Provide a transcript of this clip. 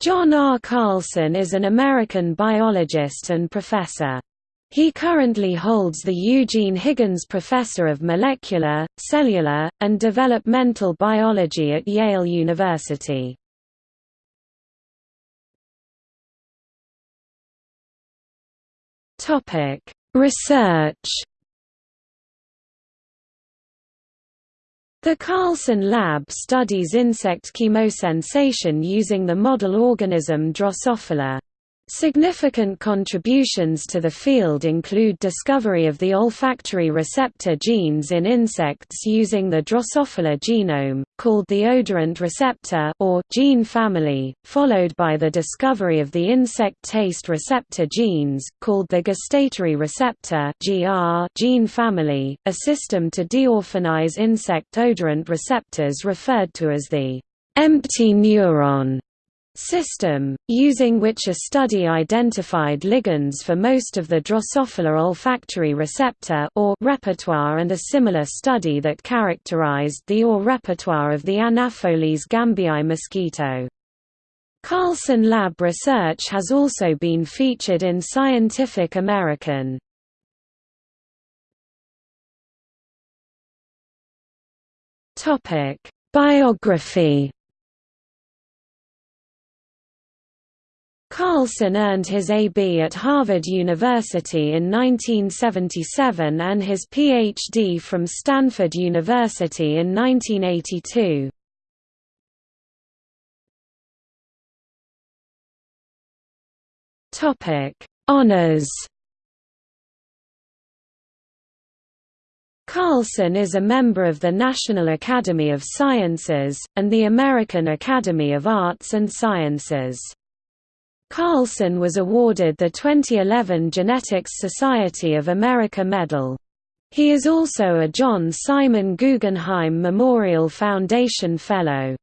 John R. Carlson is an American biologist and professor. He currently holds the Eugene Higgins Professor of Molecular, Cellular, and Developmental Biology at Yale University. Research The Carlson Lab studies insect chemosensation using the model organism Drosophila. Significant contributions to the field include discovery of the olfactory receptor genes in insects using the Drosophila genome, called the odorant receptor or gene family, followed by the discovery of the insect taste receptor genes, called the gustatory receptor gene family, a system to deorphanize insect odorant receptors referred to as the empty neuron system, using which a study identified ligands for most of the Drosophila olfactory receptor or repertoire and a similar study that characterized the OR repertoire of the Anopheles gambiae mosquito. Carlson Lab research has also been featured in Scientific American. Biography Carlson earned his A.B. at Harvard University in 1977 and his Ph.D. from Stanford University in 1982. Honours Carlson is a member of the National Academy of Sciences, and the American Academy of Arts and Sciences. Carlson was awarded the 2011 Genetics Society of America Medal. He is also a John Simon Guggenheim Memorial Foundation Fellow.